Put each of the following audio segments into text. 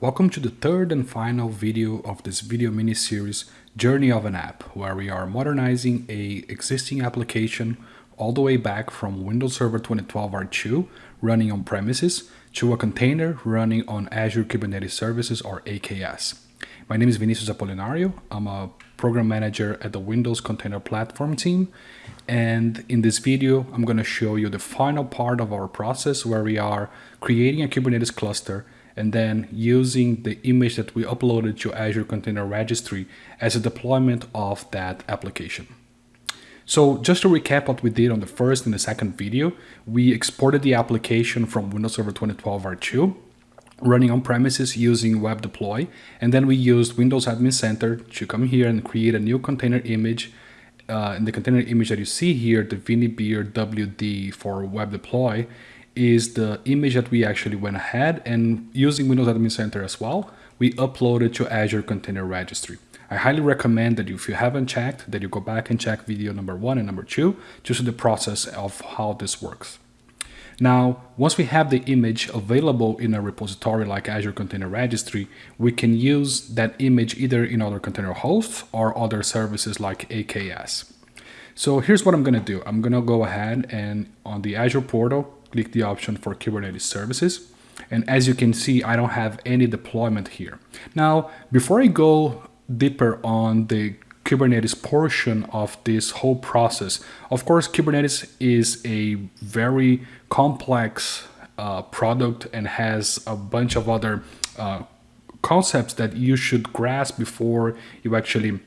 Welcome to the third and final video of this video mini-series Journey of an App, where we are modernizing a existing application all the way back from Windows Server 2012 R2 running on premises to a container running on Azure Kubernetes Services or AKS. My name is Vinicius Apolinario. I'm a program manager at the Windows Container Platform team. And in this video, I'm going to show you the final part of our process where we are creating a Kubernetes cluster and then using the image that we uploaded to Azure Container Registry as a deployment of that application. So just to recap what we did on the first and the second video, we exported the application from Windows Server 2012 R2 running on premises using web deploy and then we used Windows Admin Center to come here and create a new container image uh, in the container image that you see here the ViniBeer WD for web deploy is the image that we actually went ahead and using Windows Admin Center as well, we uploaded to Azure Container Registry. I highly recommend that if you haven't checked, that you go back and check video number one and number two, to see the process of how this works. Now, once we have the image available in a repository like Azure Container Registry, we can use that image either in other container hosts or other services like AKS. So here's what I'm going to do. I'm going to go ahead and on the Azure portal, click the option for Kubernetes services. And as you can see, I don't have any deployment here. Now, before I go deeper on the Kubernetes portion of this whole process, of course, Kubernetes is a very complex uh, product and has a bunch of other uh, concepts that you should grasp before you actually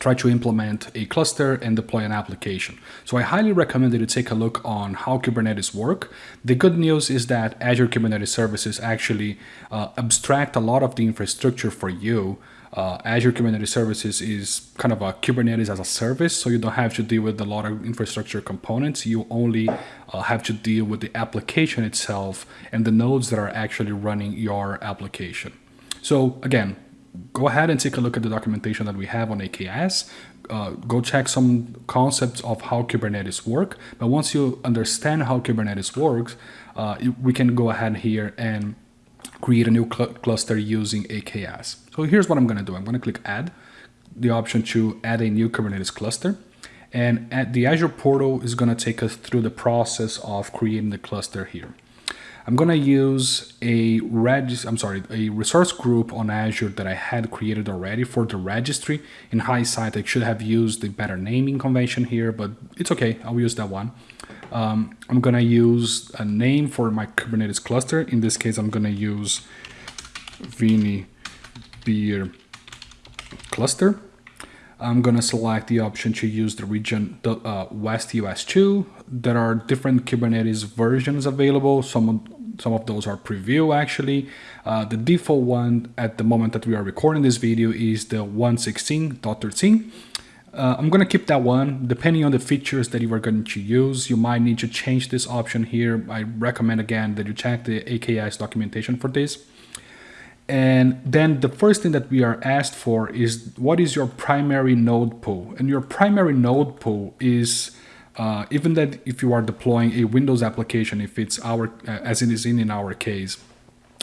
try to implement a cluster and deploy an application. So I highly recommend that you take a look on how Kubernetes work. The good news is that Azure Kubernetes Services actually uh, abstract a lot of the infrastructure for you. Uh, Azure Kubernetes Services is kind of a Kubernetes as a service, so you don't have to deal with a lot of infrastructure components. You only uh, have to deal with the application itself and the nodes that are actually running your application. So again, go ahead and take a look at the documentation that we have on AKS. Uh, go check some concepts of how Kubernetes work. But once you understand how Kubernetes works, uh, we can go ahead here and create a new cl cluster using AKS. So here's what I'm going to do. I'm going to click add, the option to add a new Kubernetes cluster. And at the Azure portal is going to take us through the process of creating the cluster here. I'm going to use a reg I'm sorry, a resource group on Azure that I had created already for the registry. In hindsight, I should have used the better naming convention here, but it's okay. I'll use that one. Um, I'm going to use a name for my Kubernetes cluster. In this case, I'm going to use Vini Beer cluster. I'm going to select the option to use the region the, uh, West US 2. There are different Kubernetes versions available. Some of, some of those are preview actually. Uh, the default one at the moment that we are recording this video is the 116.13. Uh, I'm going to keep that one. Depending on the features that you are going to use, you might need to change this option here. I recommend again that you check the AKS documentation for this. And then the first thing that we are asked for is what is your primary node pool? And your primary node pool is uh, even that if you are deploying a Windows application, if it's our, uh, as it is in, in our case,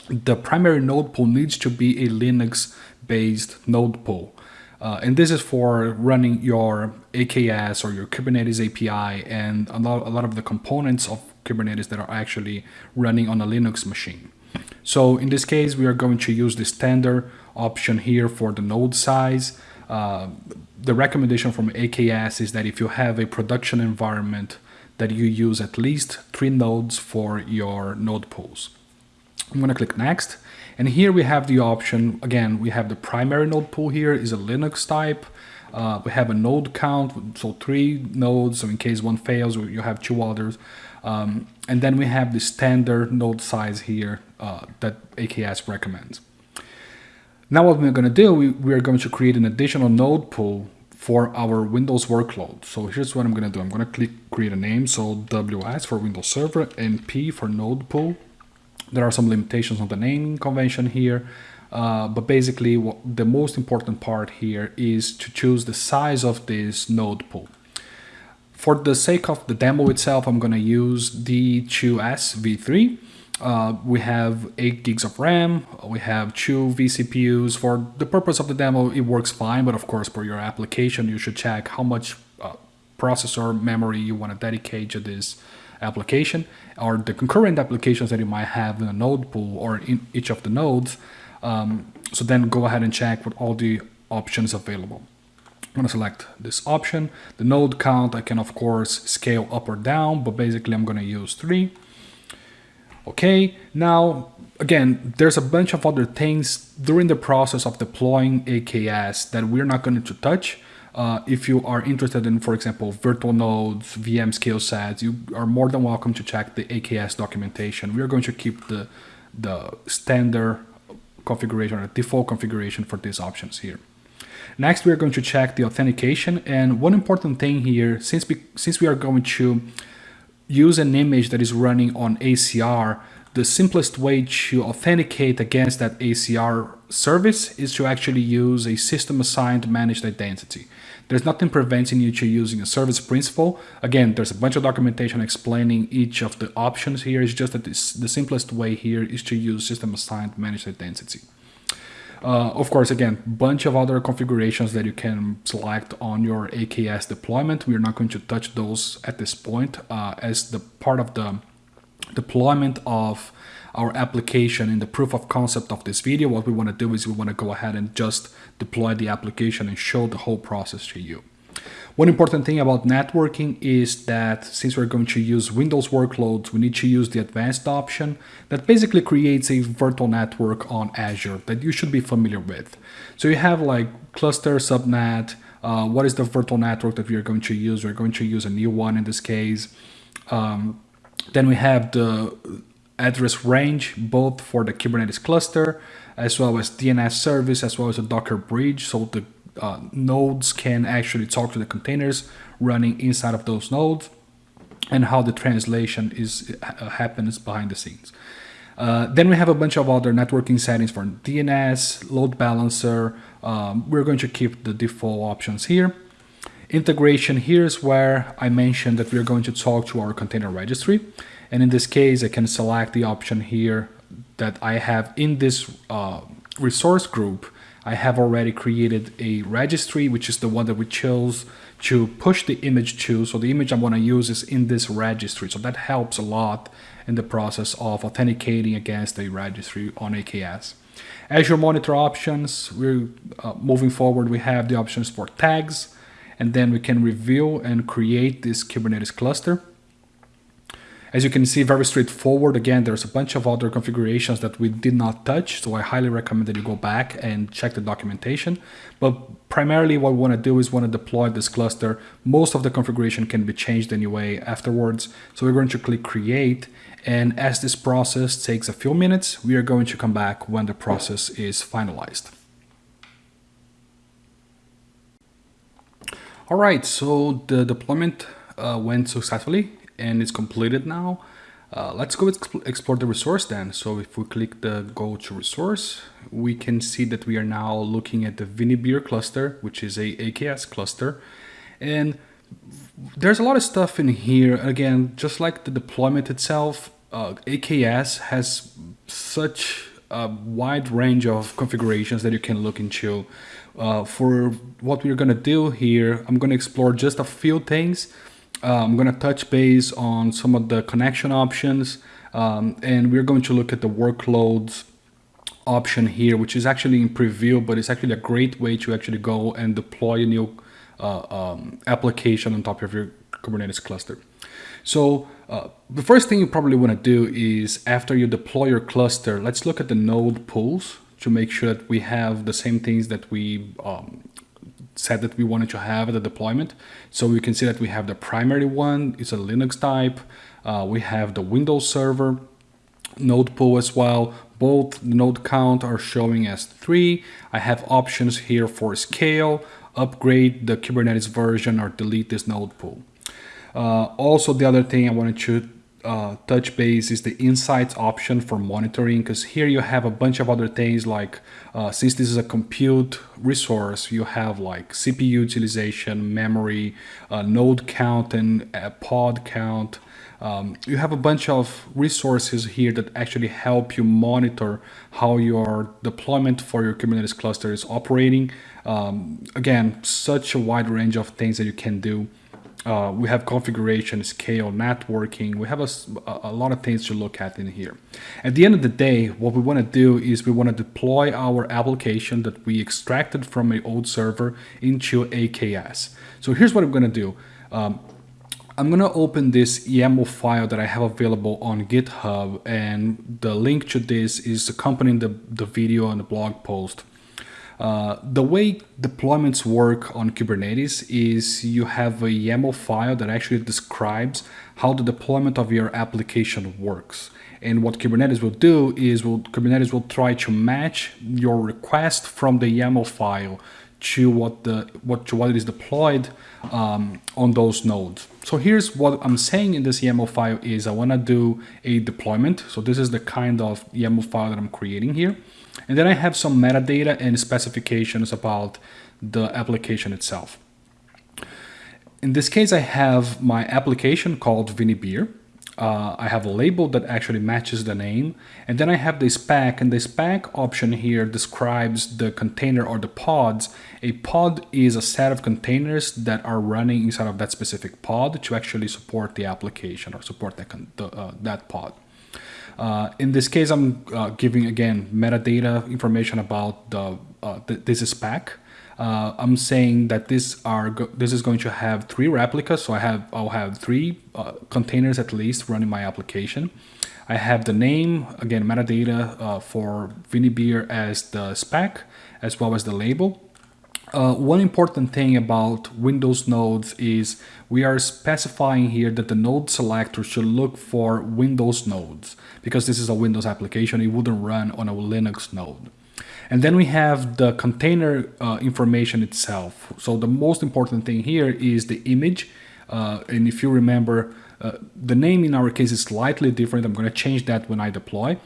the primary node pool needs to be a Linux based node pool. Uh, and this is for running your AKS or your Kubernetes API and a lot, a lot of the components of Kubernetes that are actually running on a Linux machine. So in this case, we are going to use the standard option here for the node size. Uh, the recommendation from AKS is that if you have a production environment that you use at least three nodes for your node pools. I'm going to click next. And here we have the option, again, we have the primary node pool here is a Linux type. Uh, we have a node count, so three nodes, so in case one fails, you have two others. Um, and then we have the standard node size here uh, that AKS recommends. Now what we're going to do, we, we are going to create an additional node pool for our Windows workload. So here's what I'm going to do. I'm going to click create a name. So WS for Windows Server and P for node pool. There are some limitations on the naming convention here. Uh, but basically what, the most important part here is to choose the size of this node pool. For the sake of the demo itself, I'm going to use D2S V3. Uh, we have 8 gigs of RAM, we have two vCPUs. For the purpose of the demo, it works fine, but of course, for your application, you should check how much uh, processor memory you want to dedicate to this application or the concurrent applications that you might have in a node pool or in each of the nodes. Um, so then go ahead and check with all the options available. I'm gonna select this option. The node count, I can of course scale up or down, but basically I'm gonna use three. Okay, now again, there's a bunch of other things during the process of deploying AKS that we're not going to touch. Uh, if you are interested in, for example, virtual nodes, VM scale sets, you are more than welcome to check the AKS documentation. We are going to keep the, the standard configuration or default configuration for these options here. Next, we are going to check the authentication. And one important thing here, since we, since we are going to use an image that is running on ACR, the simplest way to authenticate against that ACR service is to actually use a system assigned managed identity. There's nothing preventing you to using a service principal. Again, there's a bunch of documentation explaining each of the options here. It's just that this, the simplest way here is to use system assigned managed identity. Uh, of course, again, bunch of other configurations that you can select on your AKS deployment. We're not going to touch those at this point uh, as the part of the deployment of our application in the proof of concept of this video. What we want to do is we want to go ahead and just deploy the application and show the whole process to you. One important thing about networking is that since we're going to use Windows workloads, we need to use the advanced option that basically creates a virtual network on Azure that you should be familiar with. So you have like cluster, subnet, uh, what is the virtual network that we are going to use? We're going to use a new one in this case. Um, then we have the address range, both for the Kubernetes cluster, as well as DNS service, as well as a Docker bridge. So the uh, nodes can actually talk to the containers running inside of those nodes and how the translation is uh, happens behind the scenes. Uh, then we have a bunch of other networking settings for DNS, load balancer. Um, we're going to keep the default options here. Integration here is where I mentioned that we're going to talk to our container registry. And in this case, I can select the option here that I have in this uh, resource group I have already created a registry, which is the one that we chose to push the image to. So the image I'm going to use is in this registry. So that helps a lot in the process of authenticating against a registry on AKS. Azure Monitor options, we're uh, moving forward. We have the options for tags, and then we can review and create this Kubernetes cluster. As you can see, very straightforward. Again, there's a bunch of other configurations that we did not touch, so I highly recommend that you go back and check the documentation. But primarily what we want to do is want to deploy this cluster. Most of the configuration can be changed anyway afterwards. So we're going to click create. And as this process takes a few minutes, we are going to come back when the process is finalized. All right, so the deployment uh, went successfully and it's completed now. Uh, let's go explore the resource then. So if we click the go to resource, we can see that we are now looking at the Vinibeer cluster, which is a AKS cluster. And there's a lot of stuff in here. Again, just like the deployment itself, uh, AKS has such a wide range of configurations that you can look into. Uh, for what we're gonna do here, I'm gonna explore just a few things uh, I'm going to touch base on some of the connection options um, and we're going to look at the workloads option here, which is actually in preview, but it's actually a great way to actually go and deploy a new uh, um, application on top of your Kubernetes cluster. So uh, the first thing you probably want to do is after you deploy your cluster, let's look at the node pools to make sure that we have the same things that we um, said that we wanted to have the deployment. So we can see that we have the primary one, it's a Linux type. Uh, we have the Windows server node pool as well. Both node count are showing as three. I have options here for scale, upgrade the Kubernetes version or delete this node pool. Uh, also, the other thing I wanted to uh, touch base is the insights option for monitoring because here you have a bunch of other things like uh, since this is a compute resource you have like CPU utilization memory uh, node count and pod count Um, you have a bunch of resources here that actually help you monitor how your deployment for your Kubernetes cluster is operating. Um, again, such a wide range of things that you can do. Uh, we have configuration, scale, networking. We have a, a lot of things to look at in here. At the end of the day, what we want to do is we want to deploy our application that we extracted from an old server into AKS. So here's what I'm going to do. Um, I'm going to open this YAML file that I have available on GitHub and the link to this is accompanying the, the video and the blog post. Uh, the way deployments work on Kubernetes is you have a YAML file that actually describes how the deployment of your application works. And what Kubernetes will do is will, Kubernetes will try to match your request from the YAML file to what the what to what is deployed um, on those nodes. So here's what I'm saying in this YAML file is I want to do a deployment. So this is the kind of YAML file that I'm creating here. And then I have some metadata and specifications about the application itself. In this case, I have my application called ViniBeer uh, I have a label that actually matches the name. And then I have the spec and the spec option here describes the container or the pods. A pod is a set of containers that are running inside of that specific pod to actually support the application or support that, the, uh, that pod. Uh, in this case, I'm uh, giving again metadata information about the uh, th this spec uh, I'm saying that this are this is going to have three replicas. So I have I'll have three uh, containers at least running my application. I have the name again metadata uh, for ViniBeer as the spec as well as the label. Uh, one important thing about Windows nodes is we are specifying here that the node selector should look for Windows nodes because this is a Windows application. It wouldn't run on a Linux node. And then we have the container uh, information itself. So the most important thing here is the image. Uh, and if you remember, uh, the name in our case is slightly different. I'm going to change that when I deploy.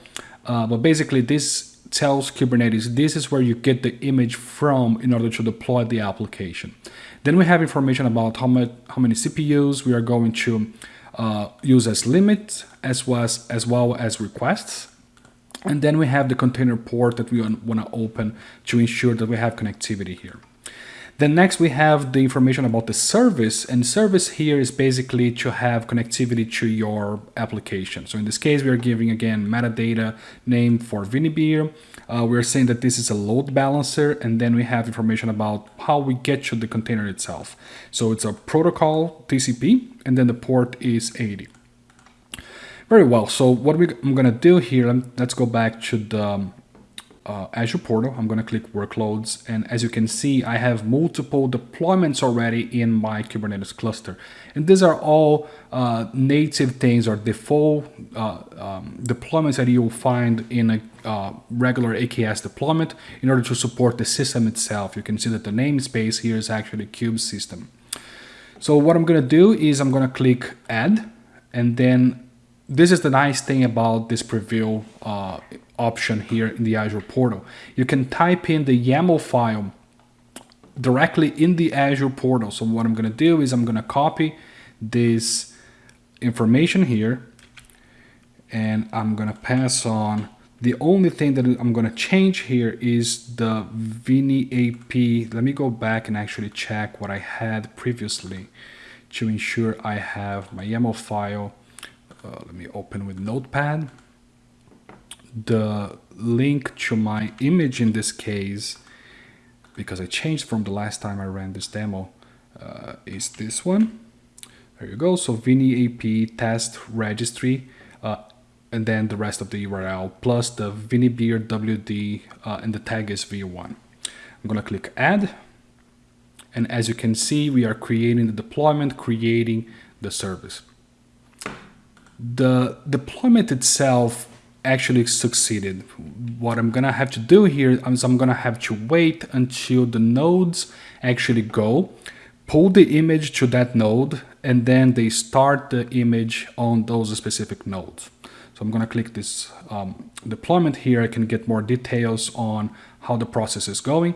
Uh, but basically this tells Kubernetes this is where you get the image from in order to deploy the application. Then we have information about how, much, how many CPUs we are going to uh, use as limit as well as, as well as requests. And then we have the container port that we want to open to ensure that we have connectivity here. Then next we have the information about the service and service here is basically to have connectivity to your application. So in this case, we are giving again metadata name for ViniBeer. Uh, we're saying that this is a load balancer and then we have information about how we get to the container itself. So it's a protocol TCP and then the port is 80. Very well, so what we, I'm gonna do here, let's go back to the um, uh, Azure portal. I'm gonna click workloads and as you can see, I have multiple deployments already in my Kubernetes cluster. And these are all uh, native things or default uh, um, deployments that you'll find in a uh, regular AKS deployment in order to support the system itself. You can see that the namespace here is actually kube system. So what I'm gonna do is I'm gonna click add and then this is the nice thing about this preview uh, option here in the Azure portal. You can type in the YAML file directly in the Azure portal. So what I'm going to do is I'm going to copy this information here and I'm going to pass on the only thing that I'm going to change here is the Vini AP. Let me go back and actually check what I had previously to ensure I have my YAML file uh, let me open with notepad the link to my image in this case because I changed from the last time I ran this demo uh, is this one. There you go. So Vini AP test registry uh, and then the rest of the URL plus the ViniBeer WD uh, and the tag is v1 I'm gonna click add. And as you can see we are creating the deployment creating the service. The deployment itself actually succeeded. What I'm gonna have to do here is I'm gonna have to wait until the nodes actually go, pull the image to that node, and then they start the image on those specific nodes. So I'm gonna click this um, deployment here. I can get more details on how the process is going.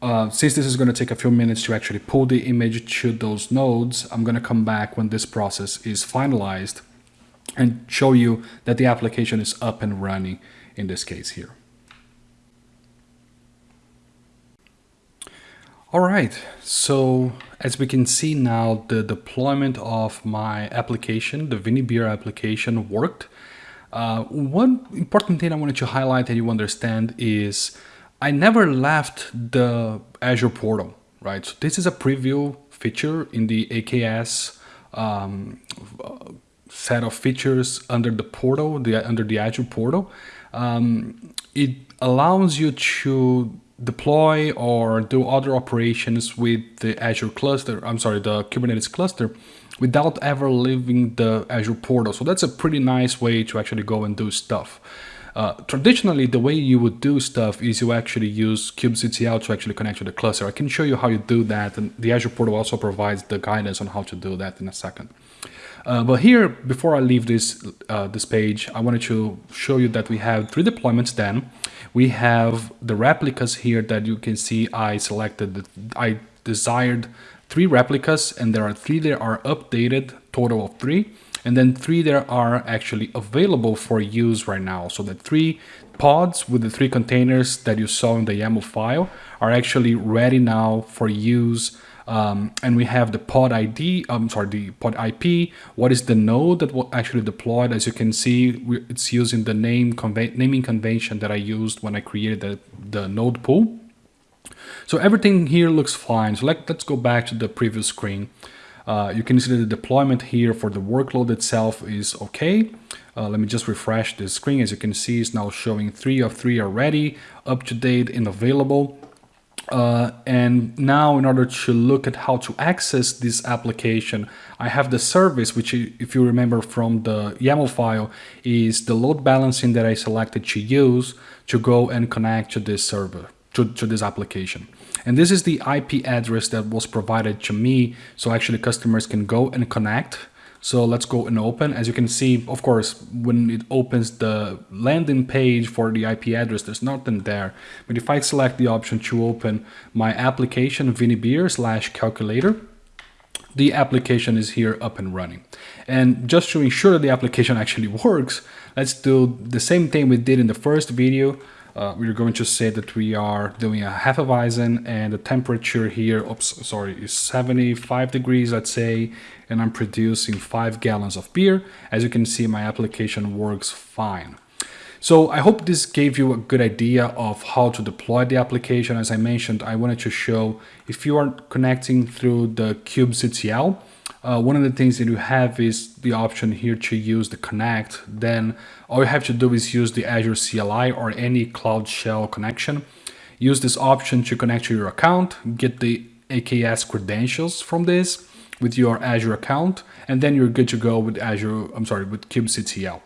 Uh, since this is going to take a few minutes to actually pull the image to those nodes, I'm going to come back when this process is finalized and show you that the application is up and running in this case here. All right, so as we can see now, the deployment of my application, the ViniBeer application worked. Uh, one important thing I wanted to highlight that you understand is I never left the Azure portal, right? So this is a preview feature in the AKS um, set of features under the portal, the under the Azure portal. Um, it allows you to deploy or do other operations with the Azure cluster, I'm sorry, the Kubernetes cluster without ever leaving the Azure portal. So that's a pretty nice way to actually go and do stuff. Uh, traditionally, the way you would do stuff is you actually use kubectl to actually connect to the cluster. I can show you how you do that, and the Azure portal also provides the guidance on how to do that in a second. Uh, but here, before I leave this uh, this page, I wanted to show you that we have three deployments then. We have the replicas here that you can see I selected, I desired three replicas and there are three that are updated, total of three. And then three that are actually available for use right now. So the three pods with the three containers that you saw in the YAML file are actually ready now for use um, and we have the pod ID, I'm sorry, the pod IP. What is the node that will actually deployed? As you can see, it's using the name naming convention that I used when I created the, the node pool. So everything here looks fine. So let, let's go back to the previous screen. Uh, you can see that the deployment here for the workload itself is okay. Uh, let me just refresh the screen. As you can see, it's now showing three of three already, up to date and available. Uh, and now in order to look at how to access this application, I have the service, which if you remember from the YAML file, is the load balancing that I selected to use to go and connect to this server, to, to this application. And this is the IP address that was provided to me. So actually customers can go and connect so let's go and open. As you can see, of course, when it opens the landing page for the IP address, there's nothing there. But if I select the option to open my application ViniBeer slash calculator, the application is here up and running. And just to ensure that the application actually works, let's do the same thing we did in the first video uh, we're going to say that we are doing a Hefeweizen and the temperature here, oops, sorry, is 75 degrees, let's say, and I'm producing five gallons of beer. As you can see, my application works fine. So I hope this gave you a good idea of how to deploy the application. As I mentioned, I wanted to show if you are connecting through the kubectl, uh, one of the things that you have is the option here to use the connect. Then all you have to do is use the Azure CLI or any Cloud Shell connection. Use this option to connect to your account, get the AKS credentials from this with your Azure account, and then you're good to go with Azure, I'm sorry, with kubectl.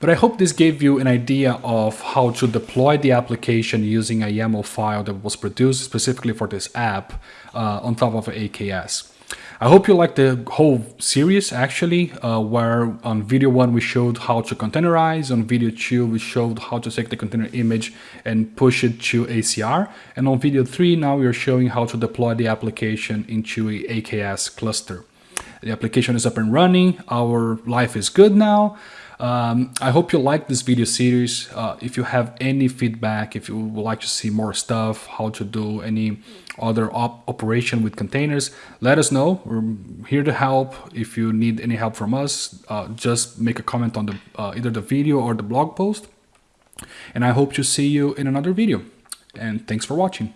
But I hope this gave you an idea of how to deploy the application using a YAML file that was produced specifically for this app uh, on top of AKS. I hope you liked the whole series actually, uh, where on video one we showed how to containerize, on video two we showed how to take the container image and push it to ACR, and on video three now we are showing how to deploy the application into a AKS cluster. The application is up and running, our life is good now, um, I hope you like this video series. Uh, if you have any feedback, if you would like to see more stuff, how to do any other op operation with containers, let us know. We're here to help. If you need any help from us, uh, just make a comment on the uh, either the video or the blog post. And I hope to see you in another video. And thanks for watching.